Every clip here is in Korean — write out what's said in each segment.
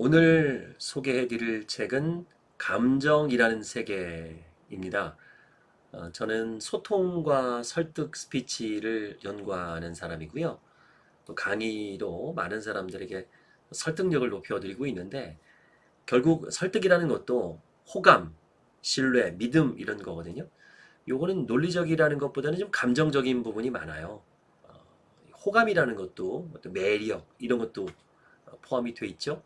오늘 소개해드릴 책은 감정이라는 세계입니다. 어, 저는 소통과 설득 스피치를 연구하는 사람이고요. 또 강의로 많은 사람들에게 설득력을 높여드리고 있는데 결국 설득이라는 것도 호감, 신뢰, 믿음 이런 거거든요. 요거는 논리적이라는 것보다는 좀 감정적인 부분이 많아요. 어, 호감이라는 것도 매력 이런 것도 포함이 돼 있죠.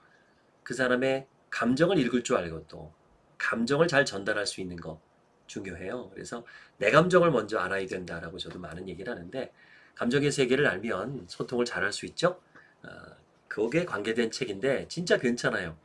그 사람의 감정을 읽을 줄 알고 또 감정을 잘 전달할 수 있는 거 중요해요. 그래서 내 감정을 먼저 알아야 된다라고 저도 많은 얘기를 하는데 감정의 세계를 알면 소통을 잘 할 수 있죠. 어, 그게 관계된 책인데 진짜 괜찮아요.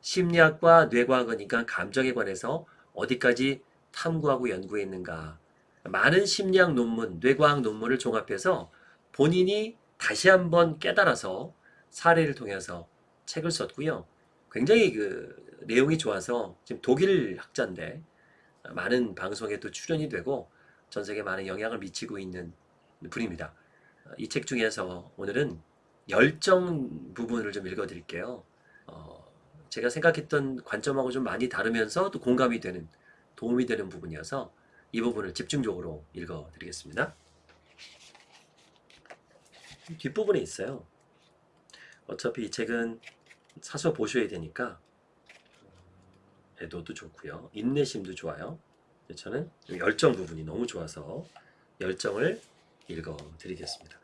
심리학과 뇌과학이니까 감정에 관해서 어디까지 탐구하고 연구했는가 많은 심리학 논문, 뇌과학 논문을 종합해서 본인이 다시 한번 깨달아서 사례를 통해서 책을 썼고요. 굉장히 그 내용이 좋아서 지금 독일 학자인데 많은 방송에 또 출연이 되고 전 세계 많은 영향을 미치고 있는 분입니다. 이 책 중에서 오늘은 열정 부분을 좀 읽어드릴게요. 어, 제가 생각했던 관점하고 좀 많이 다르면서 또 공감이 되는 도움이 되는 부분이어서 이 부분을 집중적으로 읽어드리겠습니다. 뒷부분에 있어요. 어차피 이 책은 사서 보셔야 되니까 애도도 좋고요. 인내심도 좋아요. 저는 열정 부분이 너무 좋아서 열정을 읽어드리겠습니다.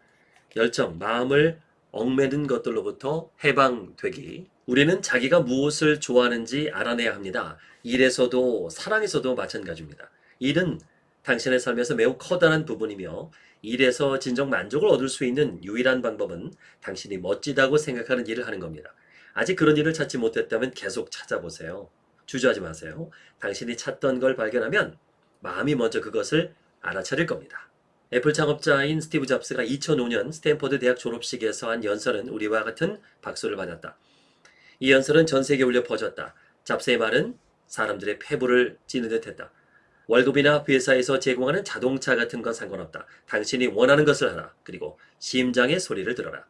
열정, 마음을 얽매는 것들로부터 해방되기. 우리는 자기가 무엇을 좋아하는지 알아내야 합니다. 일에서도 사랑에서도 마찬가지입니다. 일은 당신의 삶에서 매우 커다란 부분이며 일에서 진정 만족을 얻을 수 있는 유일한 방법은 당신이 멋지다고 생각하는 일을 하는 겁니다. 아직 그런 일을 찾지 못했다면 계속 찾아보세요. 주저하지 마세요. 당신이 찾던 걸 발견하면 마음이 먼저 그것을 알아차릴 겁니다. 애플 창업자인 스티브 잡스가 2005년 스탠퍼드 대학 졸업식에서 한 연설은 우레와 같은 박수를 받았다. 이 연설은 전 세계에 울려 퍼졌다. 잡스의 말은 사람들의 폐부를 찌르는 듯했다. 월급이나 회사에서 제공하는 자동차 같은 건 상관없다. 당신이 원하는 것을 하라. 그리고 심장의 소리를 들어라.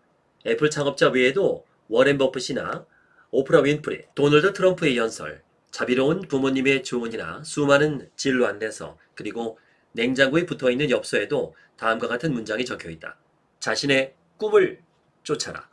애플 창업자 외에도 워렌 버핏이나 오프라 윈프리, 도널드 트럼프의 연설, 자비로운 부모님의 주문이나 수많은 진로 안내서, 그리고 냉장고에 붙어있는 엽서에도 다음과 같은 문장이 적혀있다. 자신의 꿈을 쫓아라.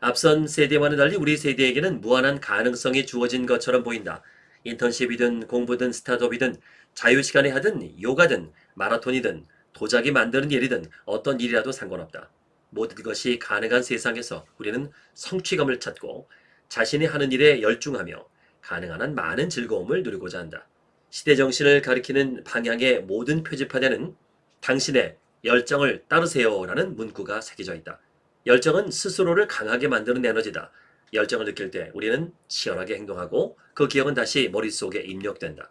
앞선 세대와는 달리 우리 세대에게는 무한한 가능성이 주어진 것처럼 보인다. 인턴십이든 공부든 스타트업이든 자유시간에 하든 요가든 마라톤이든 도자기 만드는 일이든 어떤 일이라도 상관없다. 모든 것이 가능한 세상에서 우리는 성취감을 찾고 자신이 하는 일에 열중하며 가능한 한 많은 즐거움을 누리고자 한다. 시대 정신을 가리키는 방향의 모든 표지판에는 당신의 열정을 따르세요라는 문구가 새겨져 있다. 열정은 스스로를 강하게 만드는 에너지다. 열정을 느낄 때 우리는 치열하게 행동하고 그 기억은 다시 머릿속에 입력된다.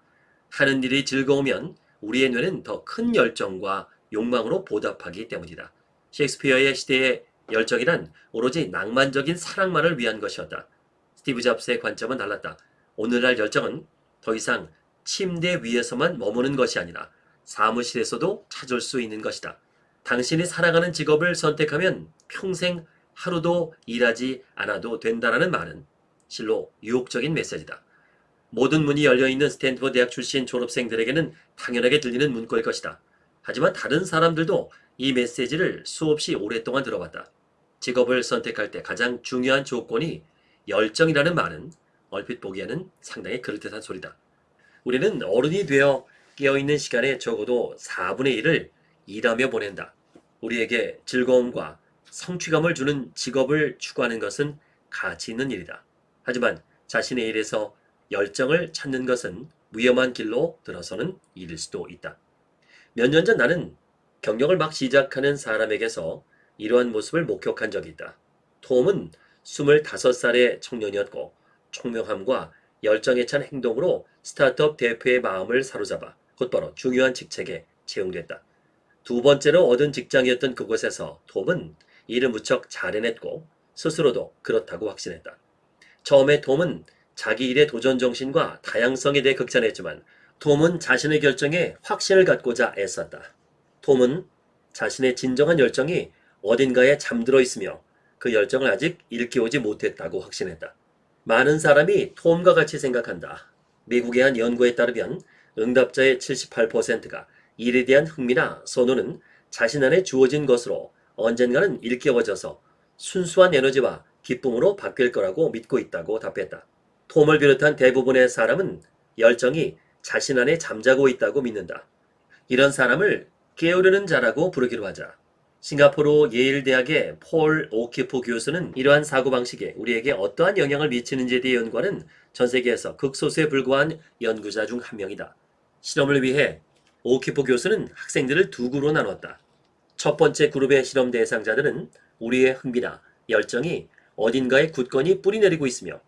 하는 일이 즐거우면 우리의 뇌는 더 큰 열정과 욕망으로 보답하기 때문이다. 셰익스피어의 시대의 열정이란 오로지 낭만적인 사랑만을 위한 것이었다. 스티브 잡스의 관점은 달랐다. 오늘날 열정은 더 이상 침대 위에서만 머무는 것이 아니라 사무실에서도 찾을 수 있는 것이다. 당신이 사랑하는 직업을 선택하면 평생 하루도 일하지 않아도 된다라는 말은 실로 유혹적인 메시지다. 모든 문이 열려있는 스탠퍼드 대학 출신 졸업생들에게는 당연하게 들리는 문구일 것이다. 하지만 다른 사람들도 이 메시지를 수없이 오랫동안 들어봤다. 직업을 선택할 때 가장 중요한 조건이 열정이라는 말은 얼핏 보기에는 상당히 그럴듯한 소리다. 우리는 어른이 되어 깨어있는 시간에 적어도 4분의 1을 일하며 보낸다. 우리에게 즐거움과 성취감을 주는 직업을 추구하는 것은 가치 있는 일이다. 하지만 자신의 일에서 열정을 찾는 것은 위험한 길로 들어서는 일일 수도 있다. 몇 년 전 나는 경력을 막 시작하는 사람에게서 이러한 모습을 목격한 적이 있다. 톰은 25살의 청년이었고 총명함과 열정에 찬 행동으로 스타트업 대표의 마음을 사로잡아 곧바로 중요한 직책에 채용됐다. 두 번째로 얻은 직장이었던 그곳에서 톰은 일을 무척 잘 해냈고 스스로도 그렇다고 확신했다. 처음에 톰은 자기 일의 도전 정신과 다양성에 대해 극찬했지만 톰은 자신의 결정에 확신을 갖고자 애썼다. 톰은 자신의 진정한 열정이 어딘가에 잠들어 있으며 그 열정을 아직 일깨우지 못했다고 확신했다. 많은 사람이 톰과 같이 생각한다. 미국의 한 연구에 따르면 응답자의 78%가 일에 대한 흥미나 선호는 자신 안에 주어진 것으로 언젠가는 일깨워져서 순수한 에너지와 기쁨으로 바뀔 거라고 믿고 있다고 답했다. 톰을 비롯한 대부분의 사람은 열정이 자신 안에 잠자고 있다고 믿는다. 이런 사람을 깨우려는 자라고 부르기로 하자. 싱가포르 예일대학의 폴 오키프 교수는 이러한 사고방식에 우리에게 어떠한 영향을 미치는지에 대해 연구하는 전 세계에서 극소수에 불과한 연구자 중 한 명이다. 실험을 위해 오키프 교수는 학생들을 두 그룹으로 나눴다. 첫 번째 그룹의 실험 대상자들은 우리의 흥미나 열정이 어딘가에 굳건히 뿌리내리고 있으며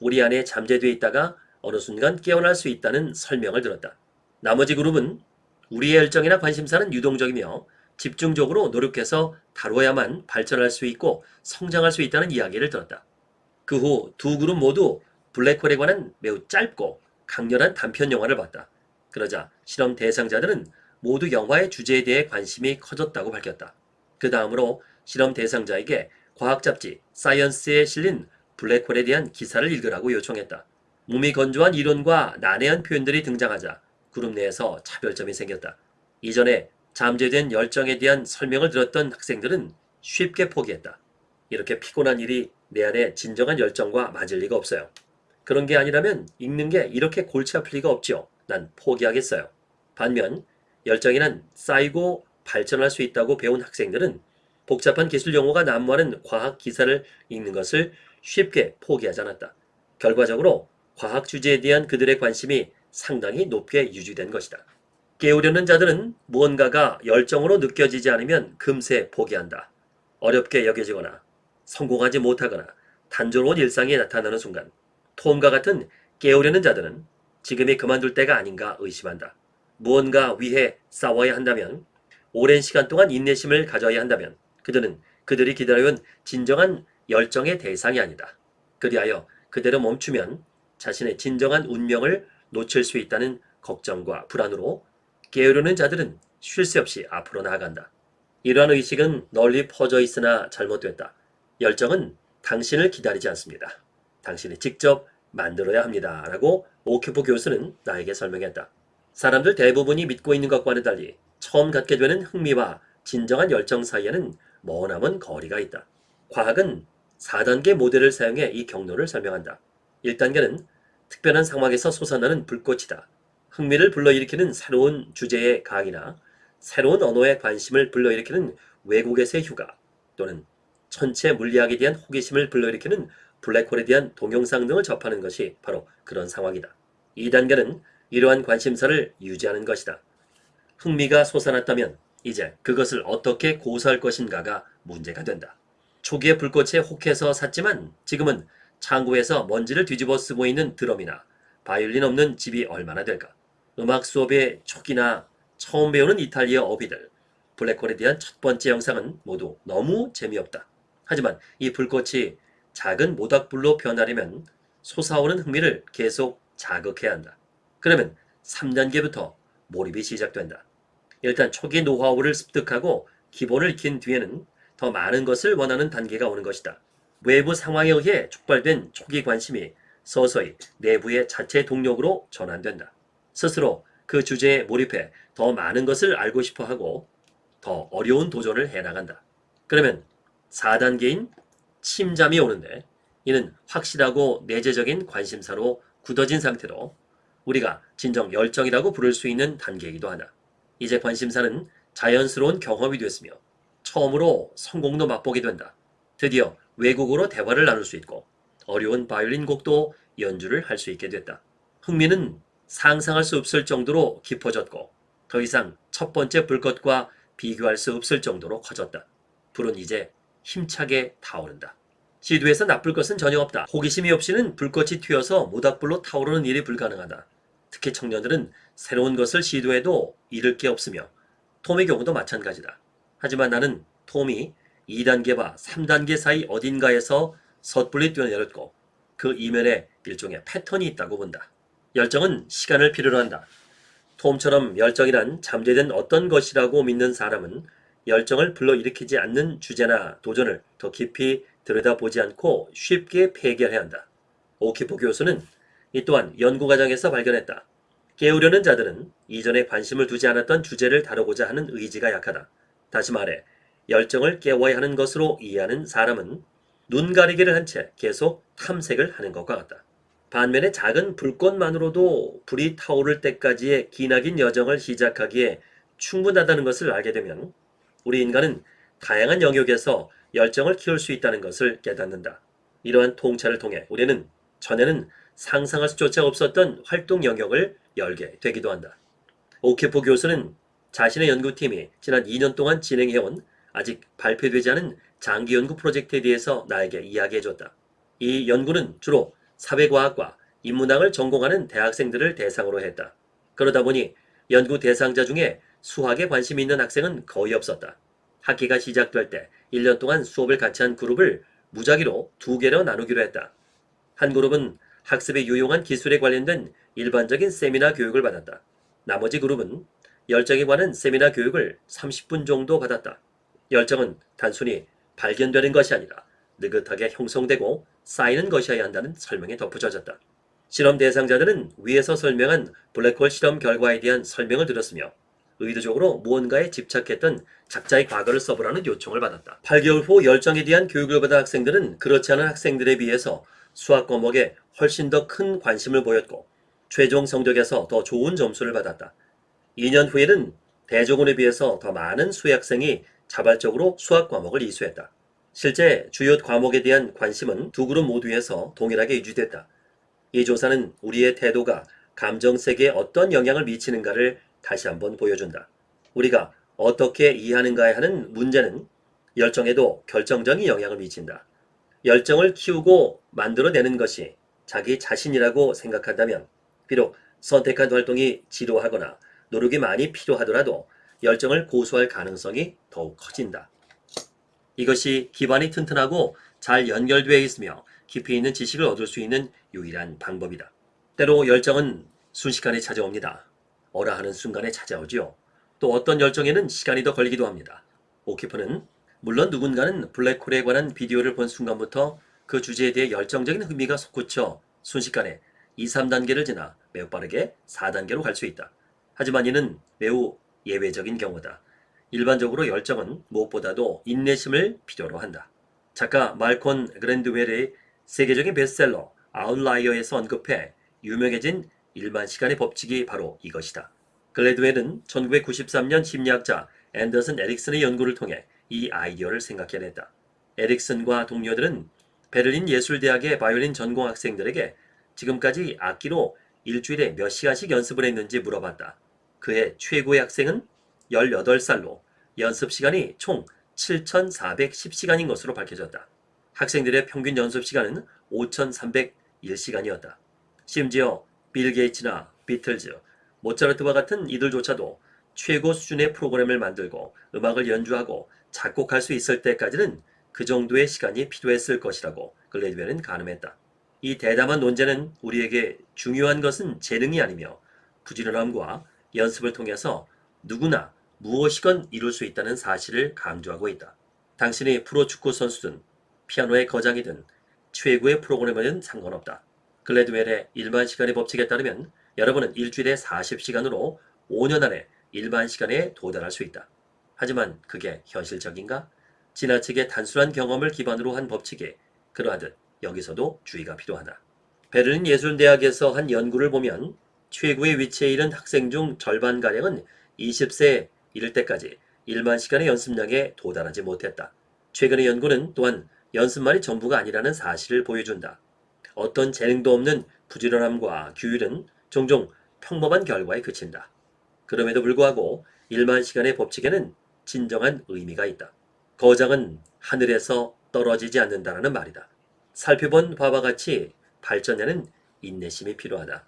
우리 안에 잠재되어 있다가 어느 순간 깨어날 수 있다는 설명을 들었다. 나머지 그룹은 우리의 열정이나 관심사는 유동적이며 집중적으로 노력해서 다뤄야만 발전할 수 있고 성장할 수 있다는 이야기를 들었다. 그 후 두 그룹 모두 블랙홀에 관한 매우 짧고 강렬한 단편 영화를 봤다. 그러자 실험 대상자들은 모두 영화의 주제에 대해 관심이 커졌다고 밝혔다. 그 다음으로 실험 대상자에게 과학 잡지 사이언스에 실린 블랙홀에 대한 기사를 읽으라고 요청했다. 몸이 건조한 이론과 난해한 표현들이 등장하자 그룹 내에서 차별점이 생겼다. 이전에 잠재된 열정에 대한 설명을 들었던 학생들은 쉽게 포기했다. 이렇게 피곤한 일이 내 안에 진정한 열정과 맞을 리가 없어요. 그런 게 아니라면 읽는 게 이렇게 골치 아플 리가 없지요. 난 포기하겠어요. 반면 열정이란 쌓이고 발전할 수 있다고 배운 학생들은 복잡한 기술 용어가 난무하는 과학 기사를 읽는 것을 쉽게 포기하지 않았다. 결과적으로 과학 주제에 대한 그들의 관심이 상당히 높게 유지된 것이다. 깨우려는 자들은 무언가가 열정으로 느껴지지 않으면 금세 포기한다. 어렵게 여겨지거나 성공하지 못하거나 단조로운 일상이 나타나는 순간 톰과 같은 깨우려는 자들은 지금이 그만둘 때가 아닌가 의심한다. 무언가 위해 싸워야 한다면 오랜 시간 동안 인내심을 가져야 한다면 그들은 그들이 기다려온 진정한 열정의 대상이 아니다. 그리하여 그대로 멈추면 자신의 진정한 운명을 놓칠 수 있다는 걱정과 불안으로 게으르는 자들은 쉴 새 없이 앞으로 나아간다. 이러한 의식은 널리 퍼져 있으나 잘못됐다. 열정은 당신을 기다리지 않습니다. 당신이 직접 만들어야 합니다. 라고 오큐프 교수는 나에게 설명했다. 사람들 대부분이 믿고 있는 것과는 달리 처음 갖게 되는 흥미와 진정한 열정 사이에는 머나먼 거리가 있다. 과학은 4단계 모델을 사용해 이 경로를 설명한다. 1단계는 특별한 상황에서 솟아나는 불꽃이다. 흥미를 불러일으키는 새로운 주제의 강의나 새로운 언어에 관심을 불러일으키는 외국에서의 휴가 또는 천체 물리학에 대한 호기심을 불러일으키는 블랙홀에 대한 동영상 등을 접하는 것이 바로 그런 상황이다. 2단계는 이러한 관심사를 유지하는 것이다. 흥미가 솟아났다면 이제 그것을 어떻게 고수할 것인가가 문제가 된다. 초기에 불꽃에 혹해서 샀지만 지금은 창고에서 먼지를 뒤집어 쓰고 있는 드럼이나 바이올린 없는 집이 얼마나 될까? 음악 수업의 초기나 처음 배우는 이탈리아 어휘들, 블랙홀에 대한 첫 번째 영상은 모두 너무 재미없다. 하지만 이 불꽃이 작은 모닥불로 변하려면 솟아오는 흥미를 계속 자극해야 한다. 그러면 3단계부터 몰입이 시작된다. 일단 초기 노하우를 습득하고 기본을 익힌 뒤에는 더 많은 것을 원하는 단계가 오는 것이다. 외부 상황에 의해 촉발된 초기 관심이 서서히 내부의 자체 동력으로 전환된다. 스스로 그 주제에 몰입해 더 많은 것을 알고 싶어 하고 더 어려운 도전을 해나간다. 그러면 4단계인 침잠이 오는데 이는 확실하고 내재적인 관심사로 굳어진 상태로 우리가 진정 열정이라고 부를 수 있는 단계이기도 하다. 이제 관심사는 자연스러운 경험이 됐으며 처음으로 성공도 맛보게 된다. 드디어 외국어로 대화를 나눌 수 있고 어려운 바이올린 곡도 연주를 할 수 있게 됐다. 흥미는 상상할 수 없을 정도로 깊어졌고 더 이상 첫 번째 불꽃과 비교할 수 없을 정도로 커졌다. 불은 이제 힘차게 타오른다. 시도에서 나쁠 것은 전혀 없다. 호기심이 없이는 불꽃이 튀어서 모닥불로 타오르는 일이 불가능하다. 특히 청년들은 새로운 것을 시도해도 잃을 게 없으며 톰의 경우도 마찬가지다. 하지만 나는 톰이 2단계와 3단계 사이 어딘가에서 섣불리 뛰어내렸고 그 이면에 일종의 패턴이 있다고 본다. 열정은 시간을 필요로 한다. 톰처럼 열정이란 잠재된 어떤 것이라고 믿는 사람은 열정을 불러일으키지 않는 주제나 도전을 더 깊이 들여다보지 않고 쉽게 폐결해야 한다. 오키포 교수는 이 또한 연구 과정에서 발견했다. 깨우려는 자들은 이전에 관심을 두지 않았던 주제를 다루고자 하는 의지가 약하다. 다시 말해 열정을 깨워야 하는 것으로 이해하는 사람은 눈 가리기를 한 채 계속 탐색을 하는 것과 같다. 반면에 작은 불꽃만으로도 불이 타오를 때까지의 기나긴 여정을 시작하기에 충분하다는 것을 알게 되면 우리 인간은 다양한 영역에서 열정을 키울 수 있다는 것을 깨닫는다. 이러한 통찰을 통해 우리는 전에는 상상할 수조차 없었던 활동 영역을 열게 되기도 한다. 오케포 교수는 자신의 연구팀이 지난 2년 동안 진행해온 아직 발표되지 않은 장기 연구 프로젝트에 대해서 나에게 이야기해줬다. 이 연구는 주로 사회과학과 인문학을 전공하는 대학생들을 대상으로 했다. 그러다 보니 연구 대상자 중에 수학에 관심이 있는 학생은 거의 없었다. 학기가 시작될 때 1년 동안 수업을 같이 한 그룹을 무작위로 두 개로 나누기로 했다. 한 그룹은 학습에 유용한 기술에 관련된 일반적인 세미나 교육을 받았다. 나머지 그룹은 열정에 관한 세미나 교육을 30분 정도 받았다. 열정은 단순히 발견되는 것이 아니라 느긋하게 형성되고 쌓이는 것이어야 한다는 설명에 덧붙여졌다. 실험 대상자들은 위에서 설명한 블랙홀 실험 결과에 대한 설명을 들었으며 의도적으로 무언가에 집착했던 작자의 과거를 써보라는 요청을 받았다. 8개월 후 열정에 대한 교육을 받은 학생들은 그렇지 않은 학생들에 비해서 수학 과목에 훨씬 더 큰 관심을 보였고 최종 성적에서 더 좋은 점수를 받았다. 2년 후에는 대조군에 비해서 더 많은 수학생이 자발적으로 수학 과목을 이수했다. 실제 주요 과목에 대한 관심은 두 그룹 모두에서 동일하게 유지됐다. 이 조사는 우리의 태도가 감정 세계에 어떤 영향을 미치는가를 다시 한번 보여준다. 우리가 어떻게 이해하는가에 하는 문제는 열정에도 결정적인 영향을 미친다. 열정을 키우고 만들어내는 것이 자기 자신이라고 생각한다면 비록 선택한 활동이 지루하거나 노력이 많이 필요하더라도 열정을 고수할 가능성이 더욱 커진다. 이것이 기반이 튼튼하고 잘 연결되어 있으며 깊이 있는 지식을 얻을 수 있는 유일한 방법이다. 때로 열정은 순식간에 찾아옵니다. 어라 하는 순간에 찾아오지요. 또 어떤 열정에는 시간이 더 걸리기도 합니다. 오키프는 물론 누군가는 블랙홀에 관한 비디오를 본 순간부터 그 주제에 대해 열정적인 흥미가 솟구쳐 순식간에 2, 3단계를 지나 매우 빠르게 4단계로 갈 수 있다. 하지만 이는 매우 예외적인 경우다. 일반적으로 열정은 무엇보다도 인내심을 필요로 한다. 작가 말콘 그랜드웰의 세계적인 베스트셀러 아웃라이어에서 언급해 유명해진 일반 시간의 법칙이 바로 이것이다. 글래드웰은 1993년 심리학자 앤더슨 에릭슨의 연구를 통해 이 아이디어를 생각해냈다. 에릭슨과 동료들은 베를린 예술대학의 바이올린 전공 학생들에게 지금까지 악기로 일주일에 몇 시간씩 연습을 했는지 물어봤다. 그의 최고의 학생은 18살로 연습 시간이 총 7,410시간인 것으로 밝혀졌다. 학생들의 평균 연습 시간은 5,301시간이었다. 심지어 빌 게이츠나 비틀즈, 모차르트와 같은 이들조차도 최고 수준의 프로그램을 만들고 음악을 연주하고 작곡할 수 있을 때까지는 그 정도의 시간이 필요했을 것이라고 글래드웰은 가늠했다. 이 대담한 논제는 우리에게 중요한 것은 재능이 아니며 부지런함과 연습을 통해서 누구나 무엇이건 이룰 수 있다는 사실을 강조하고 있다. 당신이 프로축구 선수든 피아노의 거장이든 최고의 프로그래머는 상관없다. 글래드웰의 일반 시간의 법칙에 따르면 여러분은 일주일에 40시간으로 5년 안에 일반 시간에 도달할 수 있다. 하지만 그게 현실적인가? 지나치게 단순한 경험을 기반으로 한 법칙에 그러하듯 여기서도 주의가 필요하다. 베를린 예술대학에서 한 연구를 보면 최고의 위치에 이른 학생 중 절반가량은 20세에 이를 때까지 1만 시간의 연습량에 도달하지 못했다. 최근의 연구는 또한 연습만이 전부가 아니라는 사실을 보여준다. 어떤 재능도 없는 부지런함과 규율은 종종 평범한 결과에 그친다. 그럼에도 불구하고 1만 시간의 법칙에는 진정한 의미가 있다. 거장은 하늘에서 떨어지지 않는다는 말이다. 살펴본 바와 같이 발전에는 인내심이 필요하다.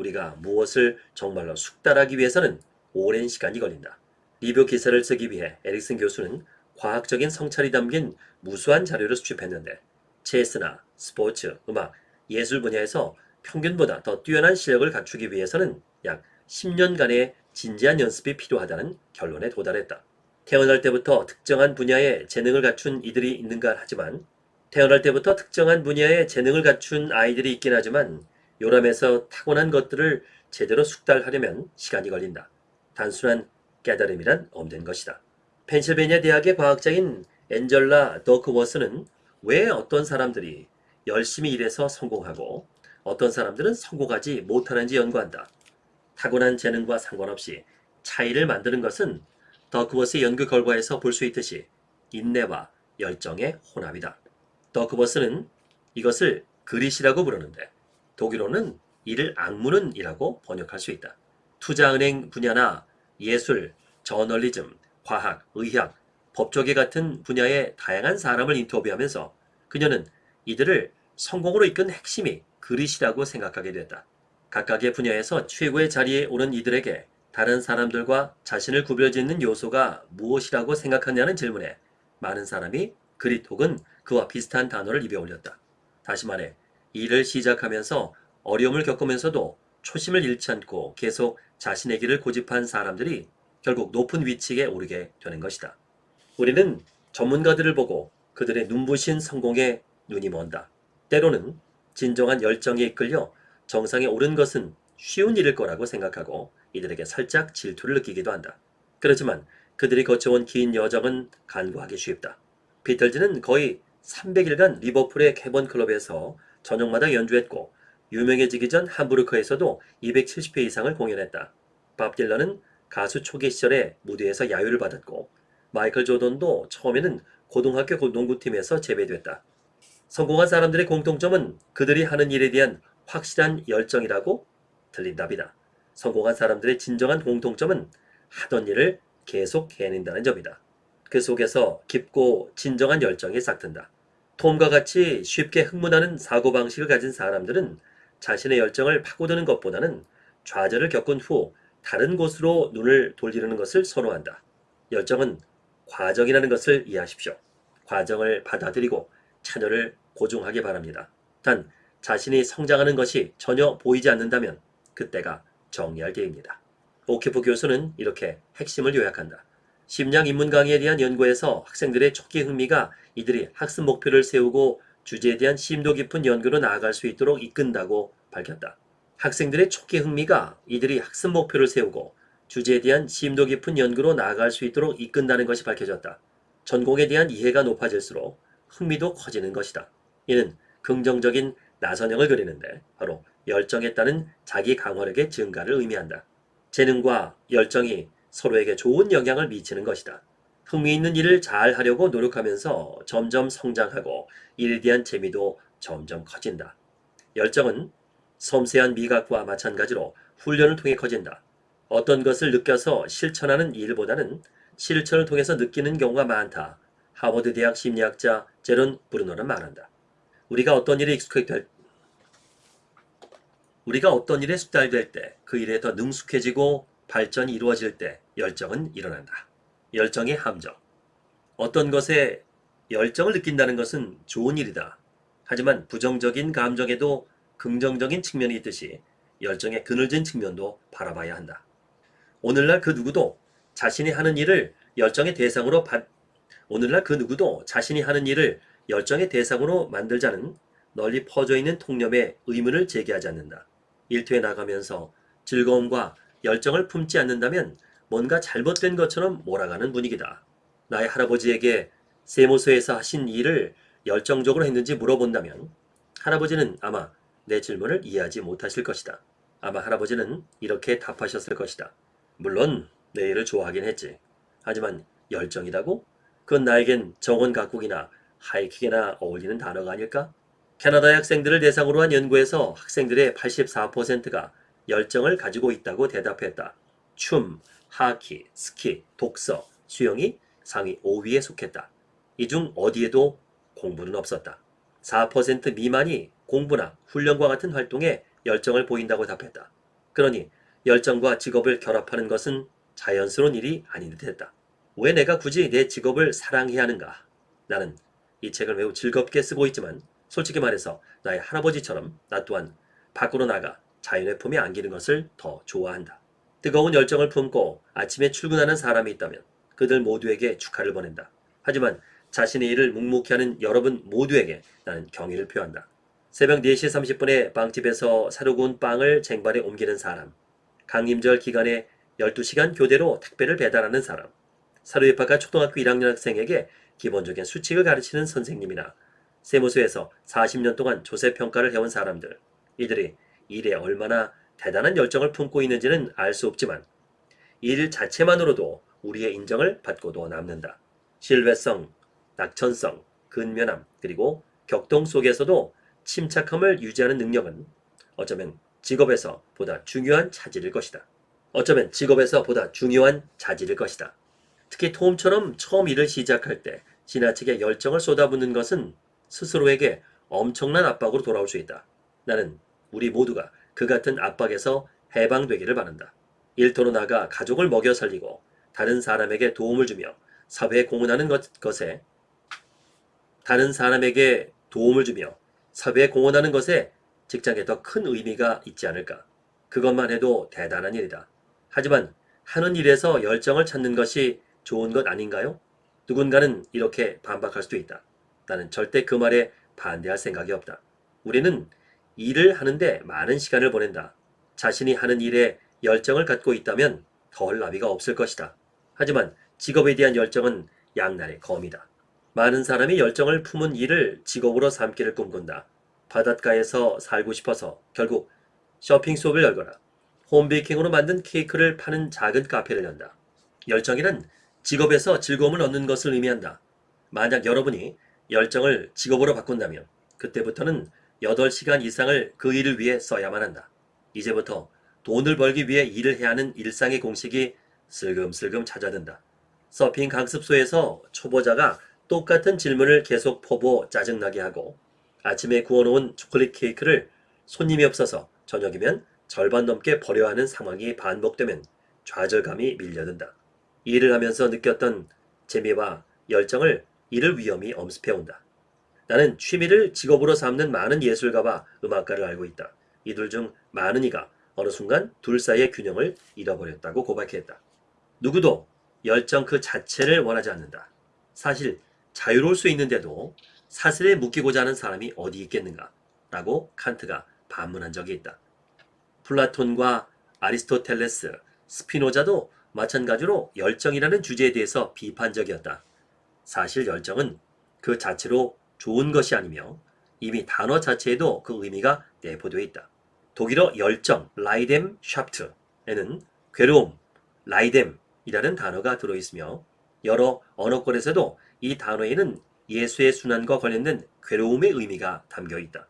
우리가 무엇을 정말로 숙달하기 위해서는 오랜 시간이 걸린다. 리뷰 기사를 쓰기 위해 에릭슨 교수는 과학적인 성찰이 담긴 무수한 자료를 수집했는데 체스나 스포츠, 음악, 예술 분야에서 평균보다 더 뛰어난 실력을 갖추기 위해서는 약 10년간의 진지한 연습이 필요하다는 결론에 도달했다. 태어날 때부터 특정한 분야에 재능을 갖춘 이들이 있는가 하지만 태어날 때부터 특정한 분야의 재능을 갖춘 아이들이 있긴 하지만 요람에서 타고난 것들을 제대로 숙달하려면 시간이 걸린다. 단순한 깨달음이란 없는 것이다. 펜실베니아 대학의 과학자인 엔젤라 더크워스는 왜 어떤 사람들이 열심히 일해서 성공하고 어떤 사람들은 성공하지 못하는지 연구한다. 타고난 재능과 상관없이 차이를 만드는 것은 더크워스의 연구 결과에서 볼 수 있듯이 인내와 열정의 혼합이다. 더크버스는 이것을 그릿이라고 부르는데 독일어는 이를 악문은이라고 번역할 수 있다. 투자은행 분야나 예술, 저널리즘, 과학, 의학, 법조계 같은 분야의 다양한 사람을 인터뷰하면서 그녀는 이들을 성공으로 이끈 핵심이 그릿이라고 생각하게 됐다. 각각의 분야에서 최고의 자리에 오른 이들에게 다른 사람들과 자신을 구별짓는 요소가 무엇이라고 생각하냐는 질문에 많은 사람이 그릿 혹은 그와 비슷한 단어를 입에 올렸다. 다시 말해 일을 시작하면서 어려움을 겪으면서도 초심을 잃지 않고 계속 자신의 길을 고집한 사람들이 결국 높은 위치에 오르게 되는 것이다. 우리는 전문가들을 보고 그들의 눈부신 성공에 눈이 먼다. 때로는 진정한 열정에 이끌려 정상에 오른 것은 쉬운 일일 거라고 생각하고 이들에게 살짝 질투를 느끼기도 한다. 그렇지만 그들이 거쳐온 긴 여정은 간과하기 쉽다. 비틀즈는 거의 300일간 리버풀의 캐번 클럽에서 저녁마다 연주했고 유명해지기 전 함부르크에서도 270회 이상을 공연했다. 밥 딜런은 가수 초기 시절에 무대에서 야유를 받았고 마이클 조던도 처음에는 고등학교 농구팀에서 제외됐다. 성공한 사람들의 공통점은 그들이 하는 일에 대한 확실한 열정이라고 틀린 답이다. 성공한 사람들의 진정한 공통점은 하던 일을 계속 해낸다는 점이다. 그 속에서 깊고 진정한 열정이 싹튼다. 톰과 같이 쉽게 흥분하는 사고방식을 가진 사람들은 자신의 열정을 파고드는 것보다는 좌절을 겪은 후 다른 곳으로 눈을 돌리는 것을 선호한다. 열정은 과정이라는 것을 이해하십시오. 과정을 받아들이고 참여를 고중하기 바랍니다. 단 자신이 성장하는 것이 전혀 보이지 않는다면 그때가 정리할 때입니다. 오키프 교수는 이렇게 핵심을 요약한다. 심리학 인문 강의에 대한 연구에서 학생들의 초기 흥미가 이들이 학습 목표를 세우고 주제에 대한 심도 깊은 연구로 나아갈 수 있도록 이끈다고 밝혔다. 학생들의 초기 흥미가 이들이 학습 목표를 세우고 주제에 대한 심도 깊은 연구로 나아갈 수 있도록 이끈다는 것이 밝혀졌다. 전공에 대한 이해가 높아질수록 흥미도 커지는 것이다. 이는 긍정적인 나선형을 그리는데 바로 열정에 따른 자기 강화력의 증가를 의미한다. 재능과 열정이 서로에게 좋은 영향을 미치는 것이다. 흥미있는 일을 잘 하려고 노력하면서 점점 성장하고 일에 대한 재미도 점점 커진다. 열정은 섬세한 미각과 마찬가지로 훈련을 통해 커진다. 어떤 것을 느껴서 실천하는 일보다는 실천을 통해서 느끼는 경우가 많다. 하버드 대학 심리학자 제론 브루노는 말한다. 우리가 어떤 일에 익숙해될 우리가 어떤 일에 숙달될 때 그 일에 더 능숙해지고 발전이 이루어질 때 열정은 일어난다. 열정의 함정. 어떤 것에 열정을 느낀다는 것은 좋은 일이다. 하지만 부정적인 감정에도 긍정적인 측면이 있듯이 열정의 그늘진 측면도 바라봐야 한다. 오늘날 그 누구도 자신이 하는 일을 열정의 대상으로 받 오늘날 그 누구도 자신이 하는 일을 열정의 대상으로 만들자는 널리 퍼져 있는 통념에 의문을 제기하지 않는다. 일터에 나가면서 즐거움과 열정을 품지 않는다면 뭔가 잘못된 것처럼 몰아가는 분위기다. 나의 할아버지에게 세무서에서 하신 일을 열정적으로 했는지 물어본다면 할아버지는 아마 내 질문을 이해하지 못하실 것이다. 아마 할아버지는 이렇게 답하셨을 것이다. 물론 내 일을 좋아하긴 했지. 하지만 열정이라고? 그건 나에겐 정원 가국이나 하이킥이나 어울리는 단어가 아닐까? 캐나다의 학생들을 대상으로 한 연구에서 학생들의 84%가 열정을 가지고 있다고 대답했다. 춤, 하키, 스키, 독서, 수영이 상위 5위에 속했다. 이 중 어디에도 공부는 없었다. 4% 미만이 공부나 훈련과 같은 활동에 열정을 보인다고 답했다. 그러니 열정과 직업을 결합하는 것은 자연스러운 일이 아닌 듯 했다. 왜 내가 굳이 내 직업을 사랑해야 하는가? 나는 이 책을 매우 즐겁게 쓰고 있지만 솔직히 말해서 나의 할아버지처럼 나 또한 밖으로 나가 자연의 품에 안기는 것을 더 좋아한다. 뜨거운 열정을 품고 아침에 출근하는 사람이 있다면 그들 모두에게 축하를 보낸다. 하지만 자신의 일을 묵묵히 하는 여러분 모두에게 나는 경의를 표한다. 새벽 4시 30분에 빵집에서 사료 구운 빵을 쟁반에 옮기는 사람, 강림절 기간에 12시간 교대로 택배를 배달하는 사람, 사료 입학한 초등학교 1학년 학생에게 기본적인 수칙을 가르치는 선생님이나 세무서에서 40년 동안 조세 평가를 해온 사람들, 이들이 일에 얼마나 대단한 열정을 품고 있는지는 알 수 없지만 일 자체만으로도 우리의 인정을 받고도 남는다. 신뢰성, 낙천성, 근면함, 그리고 격동 속에서도 침착함을 유지하는 능력은 어쩌면 직업에서 보다 중요한 차질일 것이다. 어쩌면 직업에서 보다 중요한 자질일 것이다. 특히 톰처럼 처음 일을 시작할 때 지나치게 열정을 쏟아붓는 것은 스스로에게 엄청난 압박으로 돌아올 수 있다. 나는 우리 모두가 그 같은 압박에서 해방되기를 바란다. 일터로 나가 가족을 먹여 살리고 다른 사람에게 도움을 주며 사회에 공헌하는 것, 것에 다른 사람에게 도움을 주며 사회에 공헌하는 것에 직장에 더 큰 의미가 있지 않을까. 그것만 해도 대단한 일이다. 하지만 하는 일에서 열정을 찾는 것이 좋은 것 아닌가요? 누군가는 이렇게 반박할 수도 있다. 나는 절대 그 말에 반대할 생각이 없다. 우리는 일을 하는데 많은 시간을 보낸다. 자신이 하는 일에 열정을 갖고 있다면 덜 나비가 없을 것이다. 하지만 직업에 대한 열정은 양날의 검이다. 많은 사람이 열정을 품은 일을 직업으로 삼기를 꿈꾼다. 바닷가에서 살고 싶어서 결국 쇼핑 수업을 열거나 홈베이킹으로 만든 케이크를 파는 작은 카페를 연다. 열정이란 직업에서 즐거움을 얻는 것을 의미한다. 만약 여러분이 열정을 직업으로 바꾼다면 그때부터는 8시간 이상을 그 일을 위해 써야만 한다. 이제부터 돈을 벌기 위해 일을 해야 하는 일상의 공식이 슬금슬금 찾아든다. 서핑 강습소에서 초보자가 똑같은 질문을 계속 퍼부어 짜증나게 하고 아침에 구워놓은 초콜릿 케이크를 손님이 없어서 저녁이면 절반 넘게 버려야 하는 상황이 반복되면 좌절감이 밀려든다. 일을 하면서 느꼈던 재미와 열정을 이를 위험히 엄습해온다. 나는 취미를 직업으로 삼는 많은 예술가와 음악가를 알고 있다. 이들 중 많은 이가 어느 순간 둘 사이의 균형을 잃어버렸다고 고백했다. 누구도 열정 그 자체를 원하지 않는다. 사실 자유로울 수 있는데도 사슬에 묶이고자 하는 사람이 어디 있겠는가? 라고 칸트가 반문한 적이 있다. 플라톤과 아리스토텔레스, 스피노자도 마찬가지로 열정이라는 주제에 대해서 비판적이었다. 사실 열정은 그 자체로 좋은 것이 아니며 이미 단어 자체에도 그 의미가 내포되어 있다. 독일어 열정, Leidenschaft에는 괴로움, Leiden이라는 단어가 들어있으며 여러 언어권에서도 이 단어에는 예수의 수난과 관련된 괴로움의 의미가 담겨 있다.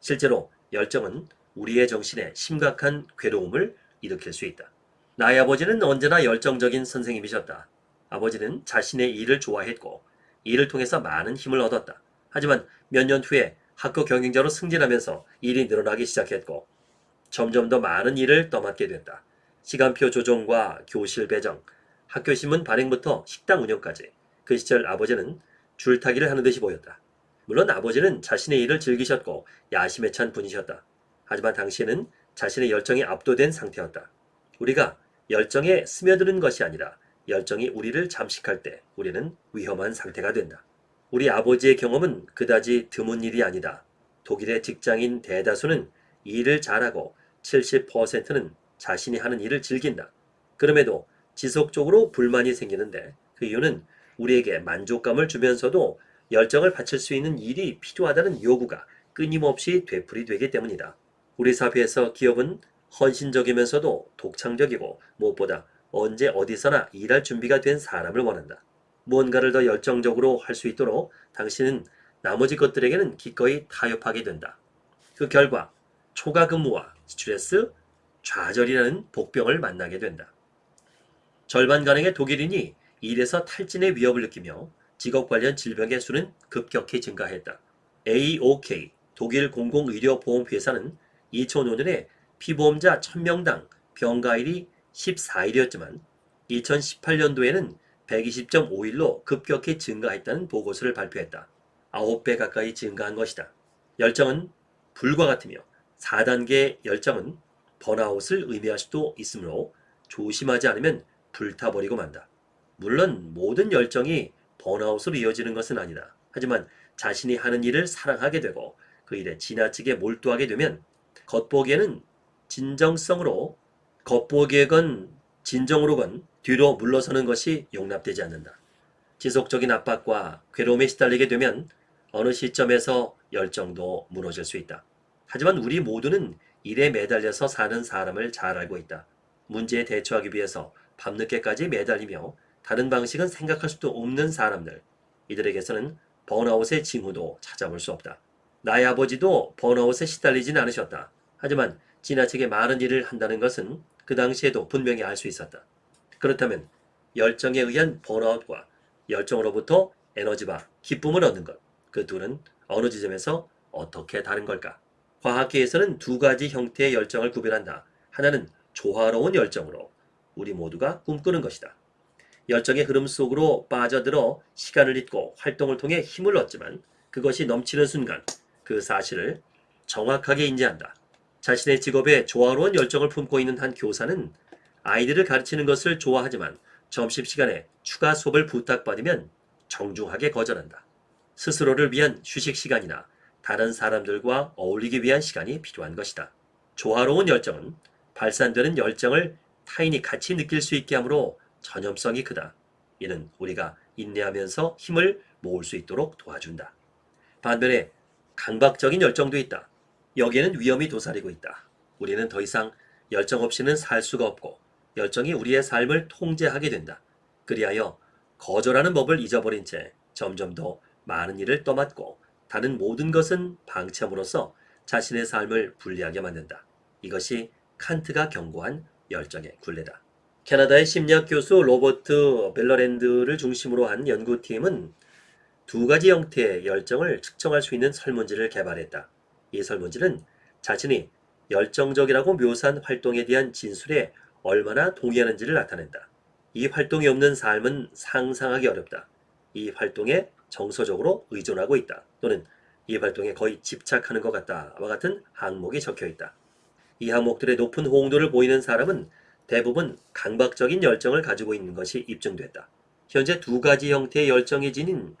실제로 열정은 우리의 정신에 심각한 괴로움을 일으킬 수 있다. 나의 아버지는 언제나 열정적인 선생님이셨다. 아버지는 자신의 일을 좋아했고 일을 통해서 많은 힘을 얻었다. 하지만 몇 년 후에 학교 경영자로 승진하면서 일이 늘어나기 시작했고 점점 더 많은 일을 떠맡게 됐다. 시간표 조정과 교실 배정, 학교 신문 발행부터 식당 운영까지 그 시절 아버지는 줄타기를 하는 듯이 보였다. 물론 아버지는 자신의 일을 즐기셨고 야심에 찬 분이셨다. 하지만 당시에는 자신의 열정에 압도된 상태였다. 우리가 열정에 스며드는 것이 아니라 열정이 우리를 잠식할 때 우리는 위험한 상태가 된다. 우리 아버지의 경험은 그다지 드문 일이 아니다. 독일의 직장인 대다수는 일을 잘하고 70%는 자신이 하는 일을 즐긴다. 그럼에도 지속적으로 불만이 생기는데 그 이유는 우리에게 만족감을 주면서도 열정을 바칠 수 있는 일이 필요하다는 요구가 끊임없이 되풀이되기 때문이다. 우리 사회에서 기업은 헌신적이면서도 독창적이고 무엇보다 언제 어디서나 일할 준비가 된 사람을 원한다. 무언가를 더 열정적으로 할 수 있도록 당신은 나머지 것들에게는 기꺼이 타협하게 된다. 그 결과 초과 근무와 스트레스, 좌절이라는 복병을 만나게 된다. 절반 가량의 독일인이 일에서 탈진의 위협을 느끼며 직업 관련 질병의 수는 급격히 증가했다. AOK 독일 공공의료보험회사는 2005년에 피보험자 1000명당 병가일이 14일이었지만 2018년도에는 120.5일로 급격히 증가했다는 보고서를 발표했다. 9배 가까이 증가한 것이다. 열정은 불과 같으며 4단계 열정은 번아웃을 의미할 수도 있으므로 조심하지 않으면 불타버리고 만다. 물론 모든 열정이 번아웃으로 이어지는 것은 아니다. 하지만 자신이 하는 일을 사랑하게 되고 그 일에 지나치게 몰두하게 되면 겉보기에는 진정성으로 겉보기에건 진정으로건 뒤로 물러서는 것이 용납되지 않는다. 지속적인 압박과 괴로움에 시달리게 되면 어느 시점에서 열정도 무너질 수 있다. 하지만 우리 모두는 일에 매달려서 사는 사람을 잘 알고 있다. 문제에 대처하기 위해서 밤늦게까지 매달리며 다른 방식은 생각할 수도 없는 사람들. 이들에게서는 번아웃의 징후도 찾아볼 수 없다. 나의 아버지도 번아웃에 시달리진 않으셨다. 하지만 지나치게 많은 일을 한다는 것은 그 당시에도 분명히 알 수 있었다. 그렇다면 열정에 의한 번아웃과 열정으로부터 에너지와 기쁨을 얻는 것, 그 둘은 어느 지점에서 어떻게 다른 걸까? 과학계에서는 두 가지 형태의 열정을 구별한다. 하나는 조화로운 열정으로 우리 모두가 꿈꾸는 것이다. 열정의 흐름 속으로 빠져들어 시간을 잊고 활동을 통해 힘을 얻지만 그것이 넘치는 순간 그 사실을 정확하게 인지한다. 자신의 직업에 조화로운 열정을 품고 있는 한 교사는 아이들을 가르치는 것을 좋아하지만 점심시간에 추가 수업을 부탁받으면 정중하게 거절한다. 스스로를 위한 휴식 시간이나 다른 사람들과 어울리기 위한 시간이 필요한 것이다. 조화로운 열정은 발산되는 열정을 타인이 같이 느낄 수 있게 하므로 전염성이 크다. 이는 우리가 인내하면서 힘을 모을 수 있도록 도와준다. 반면에 강박적인 열정도 있다. 여기에는 위험이 도사리고 있다. 우리는 더 이상 열정 없이는 살 수가 없고 열정이 우리의 삶을 통제하게 된다. 그리하여 거절하는 법을 잊어버린 채 점점 더 많은 일을 떠맡고 다른 모든 것은 방치함으로써 자신의 삶을 불리하게 만든다. 이것이 칸트가 경고한 열정의 굴레다. 캐나다의 심리학 교수 로버트 벨러랜드를 중심으로 한 연구팀은 두 가지 형태의 열정을 측정할 수 있는 설문지를 개발했다. 이 설문지는 자신이 열정적이라고 묘사한 활동에 대한 진술에 얼마나 동의하는지를 나타낸다. 이 활동이 없는 삶은 상상하기 어렵다. 이 활동에 정서적으로 의존하고 있다. 또는 이 활동에 거의 집착하는 것 같다와 같은 항목이 적혀 있다. 이 항목들의 높은 호응도를 보이는 사람은 대부분 강박적인 열정을 가지고 있는 것이 입증됐다. 현재 두 가지 형태의 열정이 지닌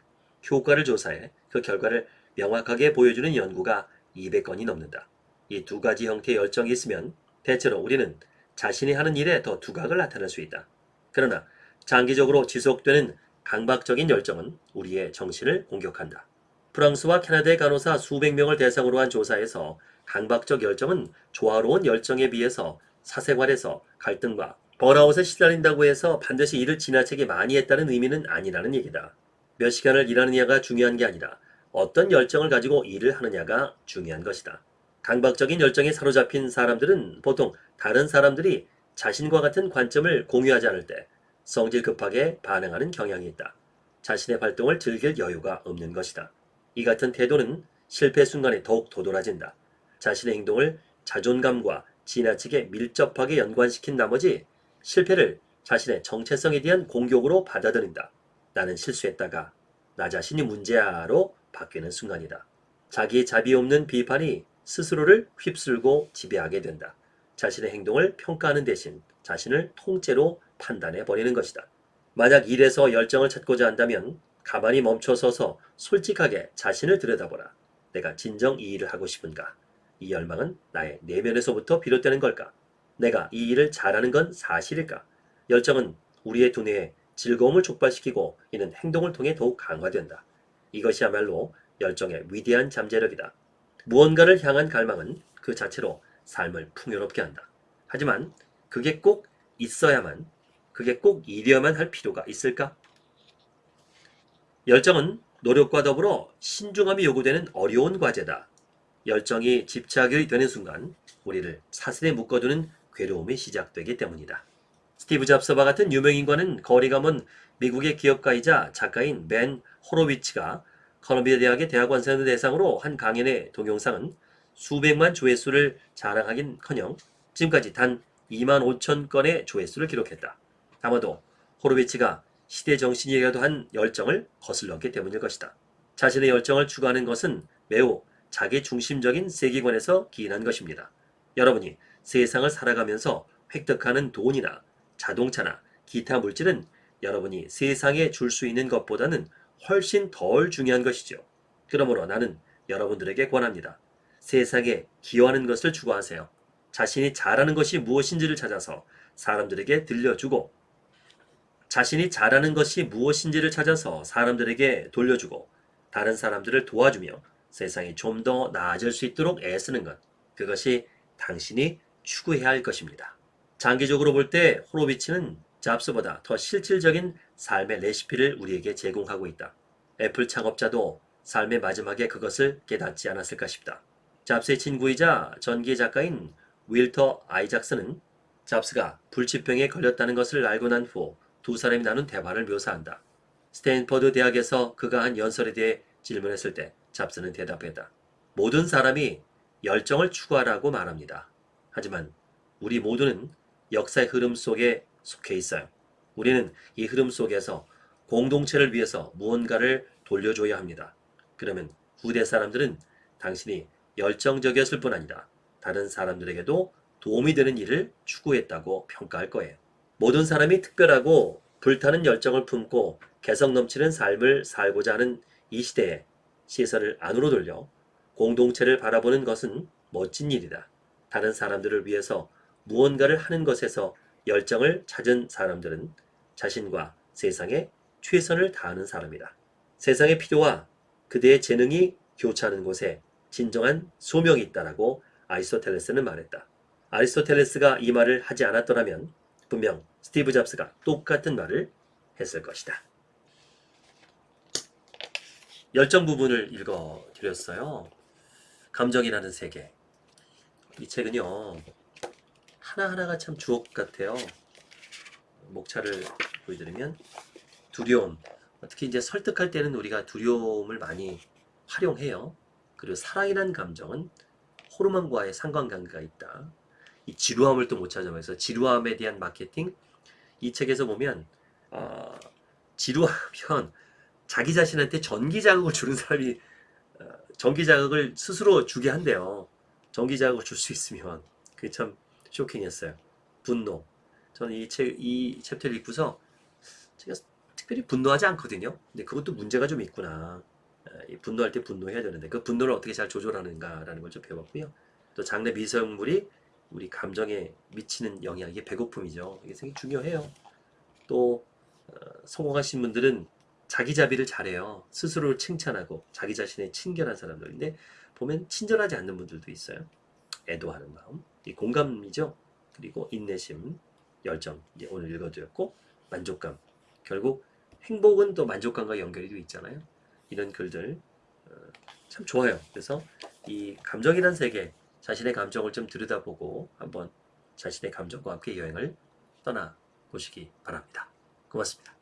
효과를 조사해 그 결과를 명확하게 보여주는 연구가 200건이 넘는다. 이 두 가지 형태의 열정이 있으면 대체로 우리는 자신이 하는 일에 더 두각을 나타낼 수 있다. 그러나 장기적으로 지속되는 강박적인 열정은 우리의 정신을 공격한다. 프랑스와 캐나다의 간호사 수백 명을 대상으로 한 조사에서 강박적 열정은 조화로운 열정에 비해서 사생활에서 갈등과 번아웃에 시달린다고 해서 반드시 일을 지나치게 많이 했다는 의미는 아니라는 얘기다. 몇 시간을 일하느냐가 중요한 게 아니라 어떤 열정을 가지고 일을 하느냐가 중요한 것이다. 강박적인 열정에 사로잡힌 사람들은 보통 다른 사람들이 자신과 같은 관점을 공유하지 않을 때 성질 급하게 반응하는 경향이 있다. 자신의 활동을 즐길 여유가 없는 것이다. 이 같은 태도는 실패 순간에 더욱 도드라진다. 자신의 행동을 자존감과 지나치게 밀접하게 연관시킨 나머지 실패를 자신의 정체성에 대한 공격으로 받아들인다. 나는 실수했다가 나 자신이 문제야로 바뀌는 순간이다. 자기의 자비 없는 비판이 스스로를 휩쓸고 지배하게 된다. 자신의 행동을 평가하는 대신 자신을 통째로 판단해 버리는 것이다. 만약 일에서 열정을 찾고자 한다면 가만히 멈춰서서 솔직하게 자신을 들여다보라. 내가 진정 이 일을 하고 싶은가? 이 열망은 나의 내면에서부터 비롯되는 걸까? 내가 이 일을 잘하는 건 사실일까? 열정은 우리의 두뇌에 즐거움을 촉발시키고 이는 행동을 통해 더욱 강화된다. 이것이야말로 열정의 위대한 잠재력이다. 무언가를 향한 갈망은 그 자체로 삶을 풍요롭게 한다. 하지만 그게 꼭 있어야만, 그게 꼭 이려야만 할 필요가 있을까? 열정은 노력과 더불어 신중함이 요구되는 어려운 과제다. 열정이 집착이 되는 순간 우리를 사슬에 묶어두는 괴로움이 시작되기 때문이다. 스티브 잡스와 같은 유명인과는 거리가 먼 미국의 기업가이자 작가인 벤 호로비츠가 컬럼비아 대학의 대학원생들 대상으로 한 강연의 동영상은 수백만 조회수를 자랑하긴커녕 지금까지 단 2만 5천 건의 조회수를 기록했다. 아마도 호로비츠가 시대 정신이라도 한 열정을 거슬렀기 때문일 것이다. 자신의 열정을 추구하는 것은 매우 자기 중심적인 세계관에서 기인한 것입니다. 여러분이 세상을 살아가면서 획득하는 돈이나 자동차나 기타 물질은 여러분이 세상에 줄 수 있는 것보다는 훨씬 덜 중요한 것이죠. 그러므로 나는 여러분들에게 권합니다. 세상에 기여하는 것을 추구하세요. 자신이 잘하는 것이 무엇인지를 찾아서 사람들에게 들려주고 자신이 잘하는 것이 무엇인지를 찾아서 사람들에게 돌려주고 다른 사람들을 도와주며 세상이 좀 더 나아질 수 있도록 애쓰는 것. 그것이 당신이 추구해야 할 것입니다. 장기적으로 볼 때 호로비치는 잡스보다 더 실질적인 삶의 레시피를 우리에게 제공하고 있다. 애플 창업자도 삶의 마지막에 그것을 깨닫지 않았을까 싶다. 잡스의 친구이자 전기 작가인 윌터 아이작스는 잡스가 불치병에 걸렸다는 것을 알고 난 후 두 사람이 나눈 대화를 묘사한다. 스탠퍼드 대학에서 그가 한 연설에 대해 질문했을 때 잡스는 대답했다. 모든 사람이 열정을 추구하라고 말합니다. 하지만 우리 모두는 역사의 흐름 속에 속해 있어요. 우리는 이 흐름 속에서 공동체를 위해서 무언가를 돌려줘야 합니다. 그러면 후대 사람들은 당신이 열정적이었을 뿐 아니라 다른 사람들에게도 도움이 되는 일을 추구했다고 평가할 거예요. 모든 사람이 특별하고 불타는 열정을 품고 개성 넘치는 삶을 살고자 하는 이 시대에 시선을 안으로 돌려 공동체를 바라보는 것은 멋진 일이다. 다른 사람들을 위해서 무언가를 하는 것에서 열정을 찾은 사람들은 자신과 세상에 최선을 다하는 사람이다. 세상의 필요와 그대의 재능이 교차하는 곳에 진정한 소명이 있다라고 아리스토텔레스는 말했다. 아리스토텔레스가 이 말을 하지 않았더라면 분명 스티브 잡스가 똑같은 말을 했을 것이다. 열정 부분을 읽어 드렸어요. 감정이라는 세계. 이 책은요. 하나하나가 참 주옥 같아요. 목차를 보여드리면 두려움. 특히 이제 설득할 때는 우리가 두려움을 많이 활용해요. 그리고 사랑이라는 감정은 호르몬과의 상관관계가 있다. 이 지루함을 또 못 찾아면서 지루함에 대한 마케팅 이 책에서 보면 어, 지루하면 자기 자신한테 전기 자극을 주는 사람이 어, 전기 자극을 스스로 주게 한대요. 전기 자극을 줄 수 있으면 그게 참 쇼킹했어요. 분노. 저는 이 책, 이 챕터를 읽고서 제가 특별히 분노하지 않거든요. 근데 그것도 문제가 좀 있구나. 어, 이 분노할 때 분노해야 되는데 그 분노를 어떻게 잘 조절하는가라는 걸 좀 배웠고요. 또 장내 미생물이 우리 감정에 미치는 영향, 이게 배고픔이죠. 이게 굉장히 중요해요. 또 어, 성공하신 분들은 자기 자비를 잘해요. 스스로를 칭찬하고 자기 자신의 친결한 사람들인데 보면 친절하지 않는 분들도 있어요. 애도하는 마음, 이 공감이죠. 그리고 인내심, 열정, 이제 오늘 읽어드렸고 만족감. 결국 행복은 또 만족감과 연결이 되어 있잖아요. 이런 글들 어, 참 좋아요. 그래서 이 감정이란 세계, 자신의 감정을 좀 들여다보고 한번 자신의 감정과 함께 여행을 떠나 보시기 바랍니다. 고맙습니다.